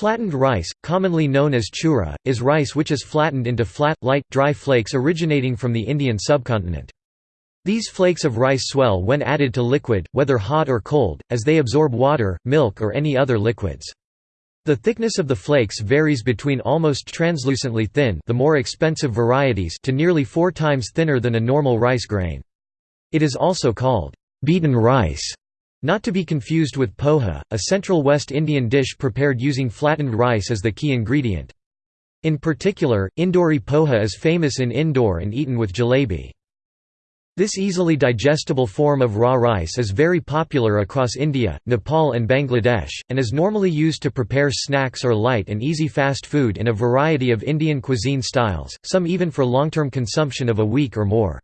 Flattened rice, commonly known as chura, is rice which is flattened into flat, light, dry flakes originating from the Indian subcontinent. These flakes of rice swell when added to liquid, whether hot or cold, as they absorb water, milk or any other liquids. The thickness of the flakes varies between almost translucently thin the more expensive varieties to nearly four times thinner than a normal rice grain. It is also called beaten rice not to be confused with poha, a central West Indian dish prepared using flattened rice as the key ingredient. In particular, Indori poha is famous in Indore and eaten with jalebi. This easily digestible form of raw rice is very popular across India, Nepal and Bangladesh, and is normally used to prepare snacks or light and easy fast food in a variety of Indian cuisine styles, some even for long-term consumption of a week or more.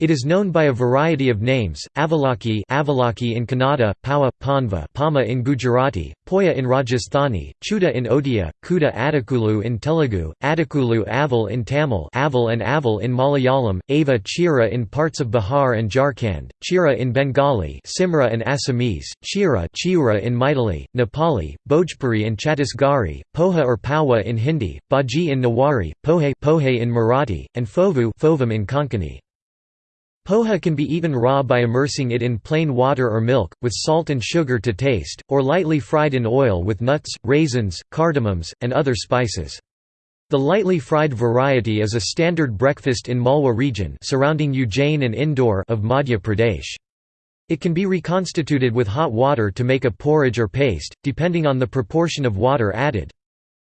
It is known by a variety of names, Avalaki, Avalaki in Kannada, Pawa, Panva Pama in Gujarati, Poya in Rajasthani, Chuda in Odia, Kuda Adakulu in Telugu, Adakulu Aval in Tamil Aval and Aval in Malayalam, Ava Chira in parts of Bihar and Jharkhand, Chira in Bengali Simra in Assamese, Chira Chiura in Maithili, Nepali, Bhojpuri in Chhattisgarhi, Poha or Pawa in Hindi, Bhaji in Newari, Pohe, Pohe in Marathi, and Fovu Fovam in Konkani. Poha can be eaten raw by immersing it in plain water or milk, with salt and sugar to taste, or lightly fried in oil with nuts, raisins, cardamoms, and other spices. The lightly fried variety is a standard breakfast in Malwa region surrounding Ujjain and Indore of Madhya Pradesh. It can be reconstituted with hot water to make a porridge or paste, depending on the proportion of water added.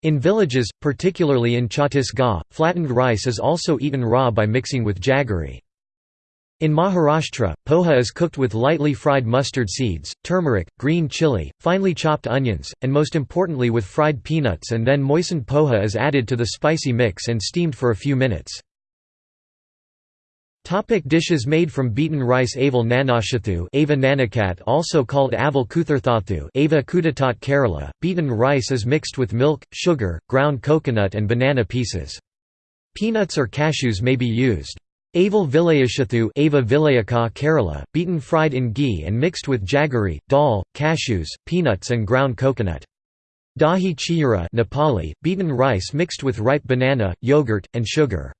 In villages, particularly in Chhattisgarh, flattened rice is also eaten raw by mixing with jaggery. In Maharashtra, poha is cooked with lightly fried mustard seeds, turmeric, green chili, finely chopped onions, and most importantly with fried peanuts and then moistened poha is added to the spicy mix and steamed for a few minutes. Topic dishes made from beaten rice Aval nanashathu Ava nanakat also called Aval kutharthathu Ava kudatat Kerala, beaten rice is mixed with milk, sugar, ground coconut and banana pieces. Peanuts or cashews may be used. Aval Vilayashathu Ava Vilayaka Kerala, beaten fried in ghee and mixed with jaggery, dal, cashews, peanuts and ground coconut. Dahi chiyura Nepali, beaten rice mixed with ripe banana, yogurt, and sugar.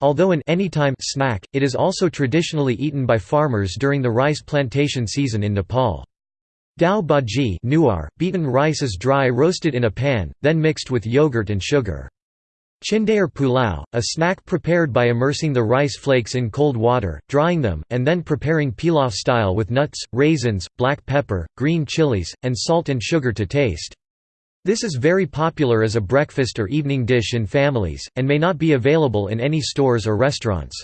Although an anytime snack, it is also traditionally eaten by farmers during the rice plantation season in Nepal. Dao bhaji beaten rice is dry roasted in a pan, then mixed with yogurt and sugar. Chindayer pulao, a snack prepared by immersing the rice flakes in cold water, drying them, and then preparing pilaf style with nuts, raisins, black pepper, green chilies, and salt and sugar to taste. This is very popular as a breakfast or evening dish in families, and may not be available in any stores or restaurants.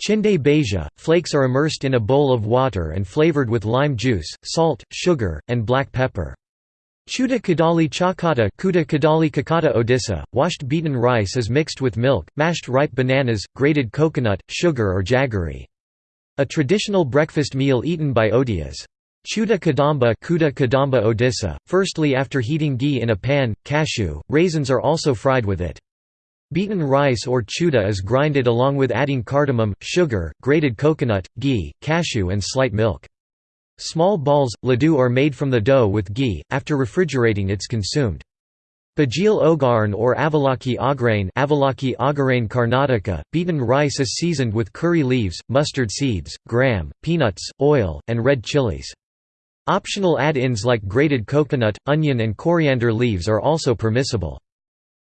Chinde beja, flakes are immersed in a bowl of water and flavored with lime juice, salt, sugar, and black pepper. Chuda kadali chakata Kuda kadali kakata odisha, washed beaten rice is mixed with milk, mashed ripe bananas, grated coconut, sugar or jaggery. A traditional breakfast meal eaten by Odias. Chuda kadamba Kuda kadamba odisha, firstly after heating ghee in a pan, cashew, raisins are also fried with it. Beaten rice or chuda is grinded along with adding cardamom, sugar, grated coconut, ghee, cashew and slight milk. Small balls, laddu are made from the dough with ghee, after refrigerating it's consumed. Bajil ogarn or avalaki agrane avalaki agarain Karnataka, beaten rice is seasoned with curry leaves, mustard seeds, gram, peanuts, oil, and red chilies. Optional add-ins like grated coconut, onion and coriander leaves are also permissible.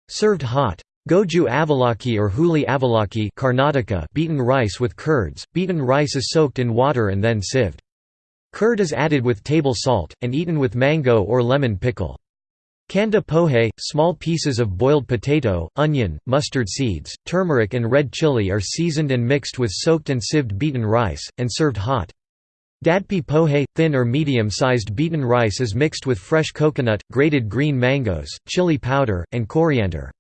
Served hot. Goju avalaki or huli avalaki Karnataka beaten rice with curds, beaten rice is soaked in water and then sieved. Curd is added with table salt, and eaten with mango or lemon pickle. Kanda pohe, small pieces of boiled potato, onion, mustard seeds, turmeric and red chili are seasoned and mixed with soaked and sieved beaten rice, and served hot. Dadpi pohe, thin or medium-sized beaten rice is mixed with fresh coconut, grated green mangoes, chili powder, and coriander.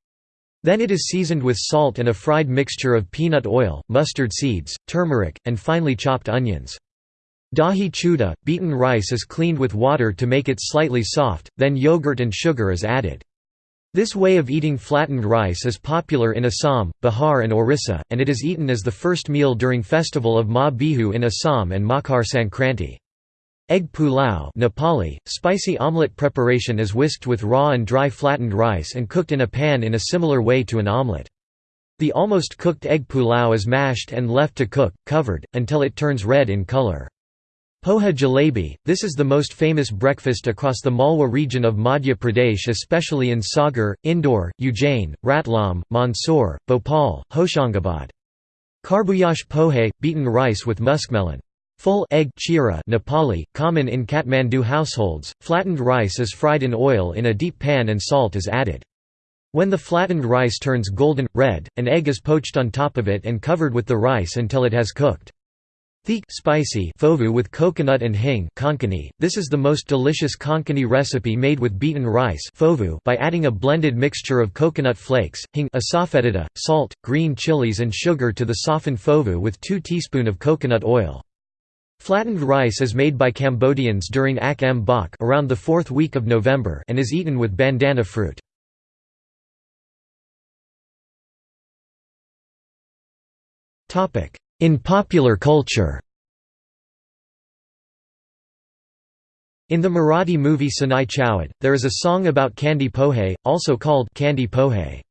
Then it is seasoned with salt and a fried mixture of peanut oil, mustard seeds, turmeric, and finely chopped onions. Dahi chuda, beaten rice is cleaned with water to make it slightly soft, then yogurt and sugar is added. This way of eating flattened rice is popular in Assam, Bihar and Orissa, and it is eaten as the first meal during festival of Magh Bihu in Assam and Makar Sankranti. Egg pulao Nepali, spicy omelette preparation is whisked with raw and dry flattened rice and cooked in a pan in a similar way to an omelette. The almost cooked egg pulao is mashed and left to cook, covered, until it turns red in color. Poha jalebi – This is the most famous breakfast across the Malwa region of Madhya Pradesh especially in Sagar, Indore, Ujjain, Ratlam, Mandsaur, Bhopal, Hoshangabad. Karbuyash pohe – beaten rice with muskmelon. Full egg chira Nepali, common in Kathmandu households, flattened rice is fried in oil in a deep pan and salt is added. When the flattened rice turns golden, red, an egg is poached on top of it and covered with the rice until it has cooked. Thick spicy fovu with coconut and hing konkani. This is the most delicious konkani recipe made with beaten rice fovu by adding a blended mixture of coconut flakes, hing asafoetida, salt, green chilies and sugar to the softened fovu with 2 teaspoon of coconut oil. Flattened rice is made by Cambodians during Ak Ambok around the fourth week of November and is eaten with bandana fruit. In popular culture In the Marathi movie Sanai Choughade, there is a song about kanda pohe, also called kanda pohe.